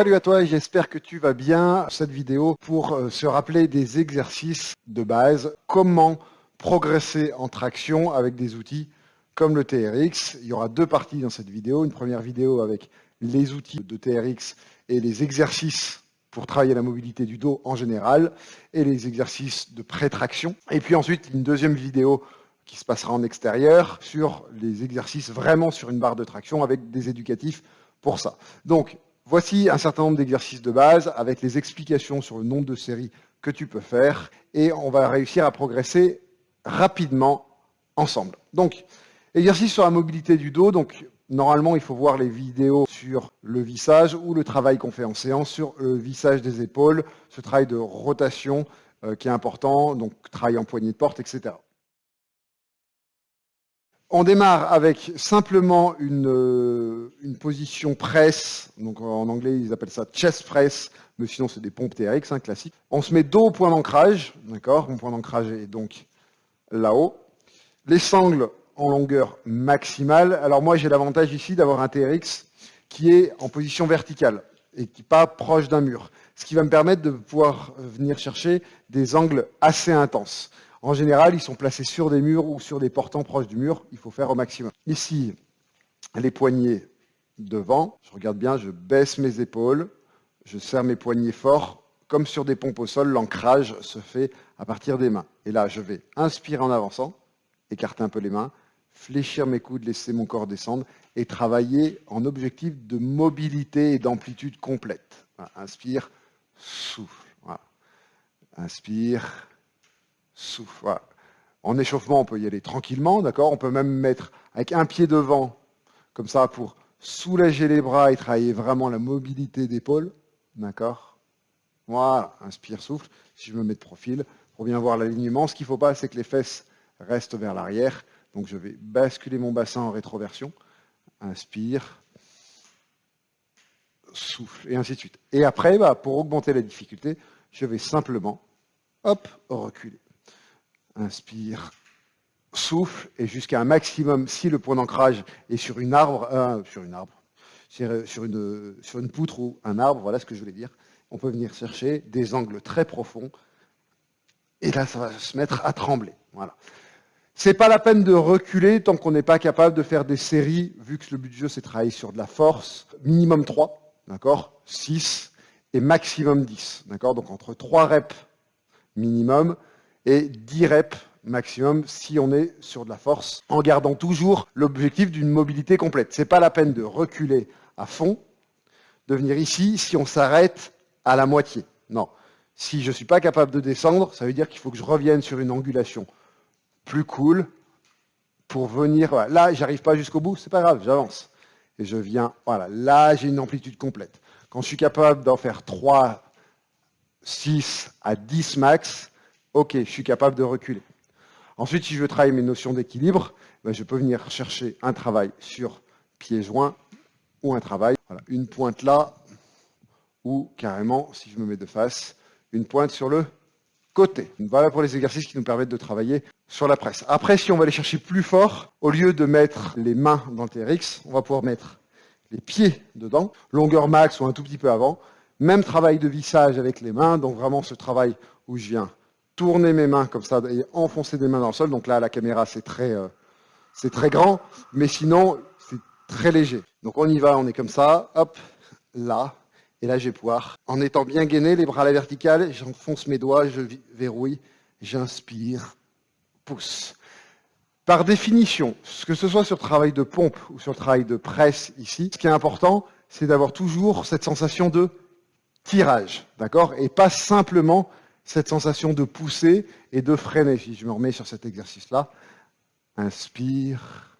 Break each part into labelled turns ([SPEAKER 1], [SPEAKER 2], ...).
[SPEAKER 1] Salut à toi, j'espère que tu vas bien. Cette vidéo pour euh, se rappeler des exercices de base, comment progresser en traction avec des outils comme le TRX. Il y aura deux parties dans cette vidéo. Une première vidéo avec les outils de TRX et les exercices pour travailler la mobilité du dos en général et les exercices de pré-traction. Et puis ensuite, une deuxième vidéo qui se passera en extérieur sur les exercices vraiment sur une barre de traction avec des éducatifs pour ça. Donc, Voici un certain nombre d'exercices de base avec les explications sur le nombre de séries que tu peux faire et on va réussir à progresser rapidement ensemble. Donc, exercice sur la mobilité du dos. Donc, normalement, il faut voir les vidéos sur le vissage ou le travail qu'on fait en séance sur le vissage des épaules, ce travail de rotation euh, qui est important, donc travail en poignée de porte, etc. On démarre avec simplement euh, une, position presse, donc en anglais ils appellent ça chest press, mais sinon c'est des pompes TRX, hein, classiques. On se met dos au point d'ancrage, Mon point d'ancrage est donc là-haut. Les sangles en longueur maximale. Alors moi j'ai l'avantage ici d'avoir un TRX qui est en position verticale et qui n'est pas proche d'un mur, ce qui va me permettre de pouvoir venir chercher des angles assez intenses. En général, ils sont placés sur des murs ou sur des portants proches du mur. Il faut faire au maximum. Ici, les poignets devant. Je regarde bien, je baisse mes épaules. Je serre mes poignets fort. Comme sur des pompes au sol, l'ancrage se fait à partir des mains. Et là, je vais inspirer en avançant, écarter un peu les mains, fléchir mes coudes, laisser mon corps descendre et travailler en objectif de mobilité et d'amplitude complète. Inspire, souffle. Inspire, souffle. En échauffement, on peut y aller tranquillement, d'accord? On peut même mettre avec un pied devant, comme ça, pour soulager les bras et travailler vraiment la mobilité d'épaule, d'accord? Voilà, inspire, souffle. Si je me mets de profil, pour bien voir l'alignement, ce qu'il ne faut pas, c'est que les fesses restent vers l'arrière. Donc je vais basculer mon bassin en rétroversion. Inspire, souffle, et ainsi de suite. Et après, bah, pour augmenter la difficulté, je vais simplement, hop, reculer. Inspire, souffle, et jusqu'à un maximum, si le point d'ancrage est sur une arbre, euh, sur une arbre, sur une, sur une poutre ou un arbre, voilà ce que je voulais dire, on peut venir chercher des angles très profonds, et là, ça va se mettre à trembler. Voilà. C'est pas la peine de reculer tant qu'on n'est pas capable de faire des séries, vu que le but du jeu, c'est travailler sur de la force, minimum 3, d'accord 6 et maximum 10, d'accord Donc entre 3 reps minimum et 10 reps maximum si on est sur de la force, en gardant toujours l'objectif d'une mobilité complète. Ce n'est pas la peine de reculer à fond, de venir ici si on s'arrête à la moitié. Non. Si je ne suis pas capable de descendre, ça veut dire qu'il faut que je revienne sur une angulation plus cool pour venir... Là, j'arrive pas jusqu'au bout, c'est pas grave, j'avance. Et je viens, voilà, là, j'ai une amplitude complète. Quand je suis capable d'en faire 3, 6 à 10 max, Ok, je suis capable de reculer. Ensuite, si je veux travailler mes notions d'équilibre, ben, je peux venir chercher un travail sur pieds joints ou un travail, une pointe là, ou carrément, si je me mets de face, une pointe sur le côté. Voilà pour les exercices qui nous permettent de travailler sur la presse. Après, si on va aller chercher plus fort, au lieu de mettre les mains dans le TRX, on va pouvoir mettre les pieds dedans, longueur max ou un tout petit peu avant. Même travail de vissage avec les mains, donc vraiment ce travail où je viens tourner mes mains comme ça et enfoncer des mains dans le sol. Donc là, la caméra, c'est très, euh, c'est très grand, mais sinon, c'est très léger. Donc on y va, on est comme ça, hop, là, et là, vais pouvoir, en étant bien gainé, les bras à la verticale, j'enfonce mes doigts, je verrouille, j'inspire, pousse. Par définition, que ce soit sur le travail de pompe ou sur le travail de presse ici, ce qui est important, c'est d'avoir toujours cette sensation de tirage, d'accord? Et pas simplement cette sensation de pousser et de freiner. Si je me remets sur cet exercice-là, inspire,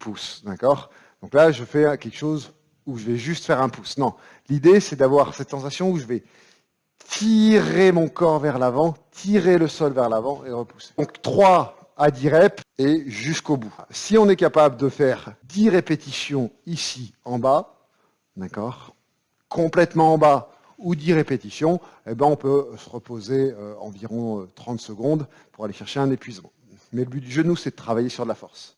[SPEAKER 1] pousse, d'accord? Donc là, je fais quelque chose où je vais juste faire un pouce. Non, l'idée, c'est d'avoir cette sensation où je vais tirer mon corps vers l'avant, tirer le sol vers l'avant et repousser. Donc 3 à 10 reps et jusqu'au bout. Si on est capable de faire 10 répétitions ici en bas, d'accord? Complètement en bas, ou 10 répétitions, eh ben on peut se reposer euh, environ 30 euh, secondes pour aller chercher un épuisement. Mais le but du genou, c'est de travailler sur de la force.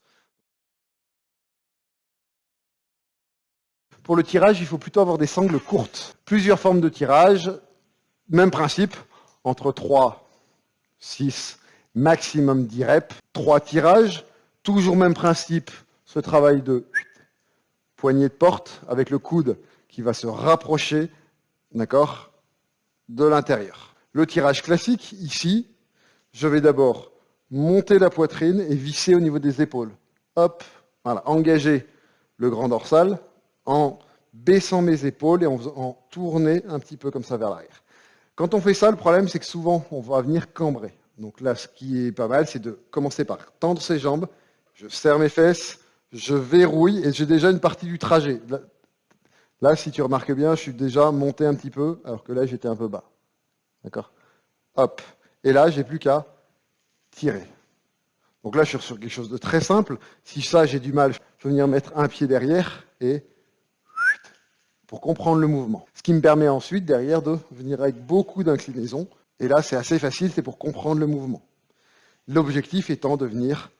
[SPEAKER 1] Pour le tirage, il faut plutôt avoir des sangles courtes. Plusieurs formes de tirage, même principe, entre 3, 6, maximum 10 reps, 3 tirages, toujours même principe, ce travail de poignée de porte avec le coude qui va se rapprocher, d'accord, de l'intérieur. Le tirage classique, ici, je vais d'abord monter la poitrine et visser au niveau des épaules. Hop, voilà, engager le grand dorsal en baissant mes épaules et en, faisant, tourner un petit peu comme ça vers l'arrière. Quand on fait ça, le problème, c'est que souvent, on va venir cambrer. Donc là, ce qui est pas mal, c'est de commencer par tendre ses jambes, je serre mes fesses, je verrouille et j'ai déjà une partie du trajet. Là, si tu remarques bien, je suis déjà monté un petit peu, alors que là, j'étais un peu bas. D'accord? Hop. Et là, j'ai plus qu'à tirer. Donc là, je suis sur quelque chose de très simple. Si ça, j'ai du mal, je peux venir mettre un pied derrière et pour comprendre le mouvement. Ce qui me permet ensuite, derrière, de venir avec beaucoup d'inclinaison. Et là, c'est assez facile, c'est pour comprendre le mouvement. L'objectif étant de venir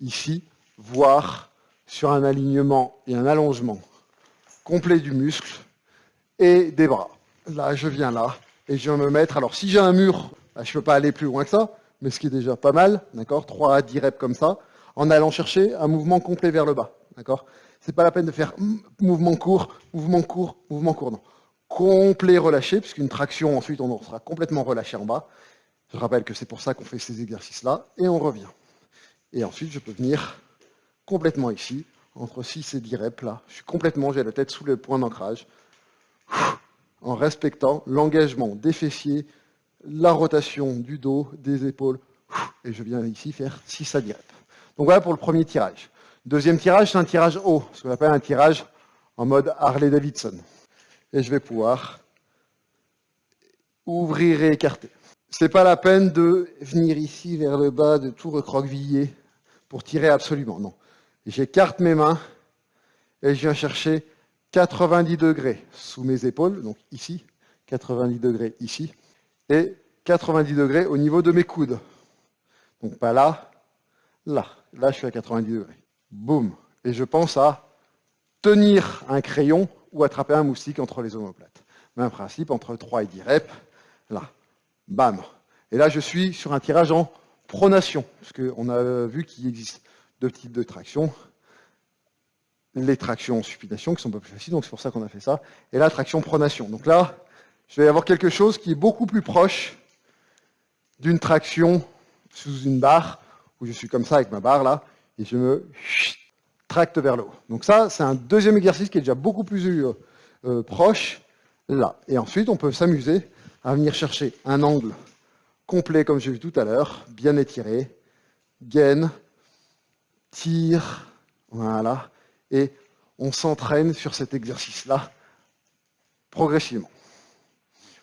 [SPEAKER 1] ici voir sur un alignement et un allongement complet du muscle et des bras. Là, je viens là et je vais me mettre. Alors, si j'ai un mur, bah, je ne peux pas aller plus loin que ça, mais ce qui est déjà pas mal, d'accord 3 à 10 reps comme ça, en allant chercher un mouvement complet vers le bas, d'accord C'est pas la peine de faire mouvement court, mouvement court, mouvement court, non. Complet relâché, puisqu'une traction, ensuite, on sera complètement relâché en bas. Je rappelle que c'est pour ça qu'on fait ces exercices-là, et on revient. Et ensuite, je peux venir complètement ici, entre 6 et 10 reps, là. Je suis complètement, j'ai la tête sous le point d'ancrage, en respectant l'engagement des fessiers, la rotation du dos, des épaules, et je viens ici faire 6 à 10 reps. Donc voilà pour le premier tirage. Deuxième tirage, c'est un tirage haut, ce qu'on appelle un tirage en mode Harley-Davidson. Et je vais pouvoir ouvrir et écarter. C'est pas la peine de venir ici vers le bas, de tout recroqueviller pour tirer absolument, non. J'écarte mes mains et je viens chercher 90 degrés sous mes épaules, donc ici, 90 degrés ici, et 90 degrés au niveau de mes coudes. Donc pas là, là. Là, je suis à 90 degrés. Boum. Et je pense à tenir un crayon ou attraper un moustique entre les omoplates. Même principe, entre 3 et 10 reps. Là. Bam. Et là, je suis sur un tirage en pronation, parce qu'on a vu qu'il existe deux types de traction. Les tractions supination, qui sont un peu plus faciles, donc c'est pour ça qu'on a fait ça. Et la traction pronation. Donc là, je vais avoir quelque chose qui est beaucoup plus proche d'une traction sous une barre, où je suis comme ça avec ma barre là, et je me tracte vers le haut. Donc ça, c'est un deuxième exercice qui est déjà beaucoup plus euh, euh, proche là. Et ensuite, on peut s'amuser à venir chercher un angle complet, comme j'ai vu tout à l'heure, bien étiré, gaine, tire, voilà, et on s'entraîne sur cet exercice-là progressivement.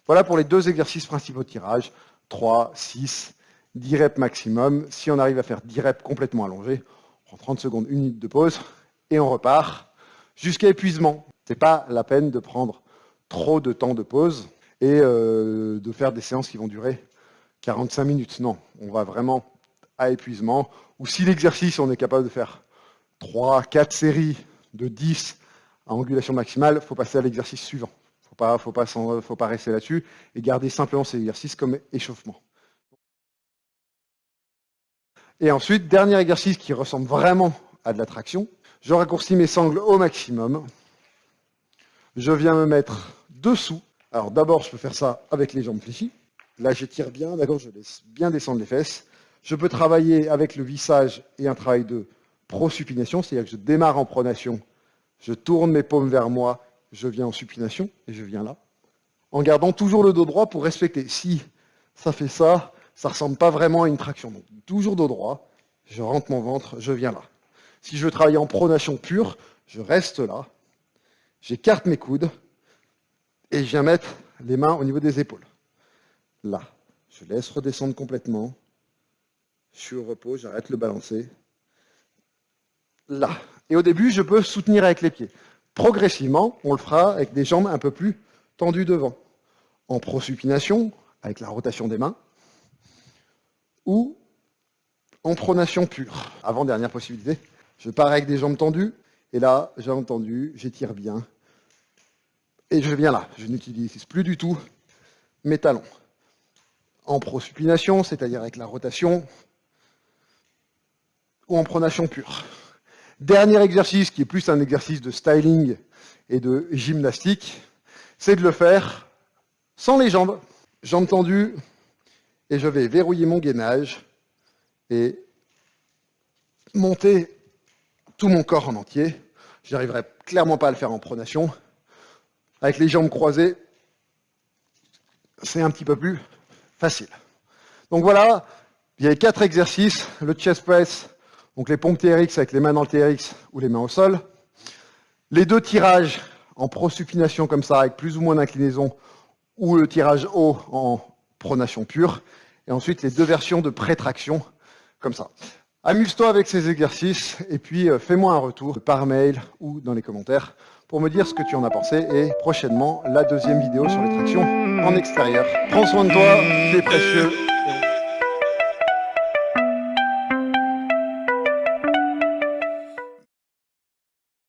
[SPEAKER 1] Voilà pour les deux exercices principaux de tirage, 3, 6, 10 reps maximum. Si on arrive à faire 10 reps complètement allongés, on prend 30 secondes, une minute de pause, et on repart jusqu'à épuisement. Ce n'est pas la peine de prendre trop de temps de pause et euh, de faire des séances qui vont durer 45 minutes. Non, on va vraiment à épuisement. Ou si l'exercice, on est capable de faire 3, 4 séries de 10 à angulation maximale, il faut passer à l'exercice suivant. Il ne faut pas, faut pas rester là-dessus et garder simplement ces exercices comme échauffement. Et ensuite, dernier exercice qui ressemble vraiment à de la traction. Je raccourcis mes sangles au maximum. Je viens me mettre dessous. Alors d'abord, je peux faire ça avec les jambes fléchies. Là, j'étire bien, d'accord, je laisse bien descendre les fesses. Je peux travailler avec le vissage et un travail de prosupination, c'est-à-dire que je démarre en pronation, je tourne mes paumes vers moi, je viens en supination, et je viens là, en gardant toujours le dos droit pour respecter. Si ça fait ça, ça ne ressemble pas vraiment à une traction. Donc, toujours dos droit, je rentre mon ventre, je viens là. Si je veux travailler en pronation pure, je reste là, j'écarte mes coudes, et je viens mettre les mains au niveau des épaules là. Je laisse redescendre complètement. Je suis au repos, j'arrête le balancer. Là. Et au début, je peux soutenir avec les pieds. Progressivement, on le fera avec des jambes un peu plus tendues devant. En prosupination, avec la rotation des mains, ou en pronation pure. Avant-dernière possibilité, je pars avec des jambes tendues, et là, jambes tendues, j'étire bien, Et je viens là, je n'utilise plus du tout mes talons. En prosupination, c'est-à-dire avec la rotation, ou en pronation pure. Dernier exercice, qui est plus un exercice de styling et de gymnastique, c'est de le faire sans les jambes. Jambes tendues, et je vais verrouiller mon gainage et monter tout mon corps en entier. Je n'arriverai clairement pas à le faire en pronation. Avec les jambes croisées, c'est un petit peu plus facile. Donc voilà, il y a quatre exercices, le chest press, donc les pompes TRX avec les mains dans le TRX ou les mains au sol, les deux tirages en prosupination comme ça, avec plus ou moins d'inclinaison, ou le tirage haut en pronation pure, et ensuite les deux versions de prétraction, comme ça. Amuse-toi avec ces exercices, et puis euh, fais-moi un retour par mail ou dans les commentaires pour me dire ce que tu en as pensé, et prochainement, la deuxième vidéo sur les tractions en extérieur. Prends soin de toi, c'est précieux,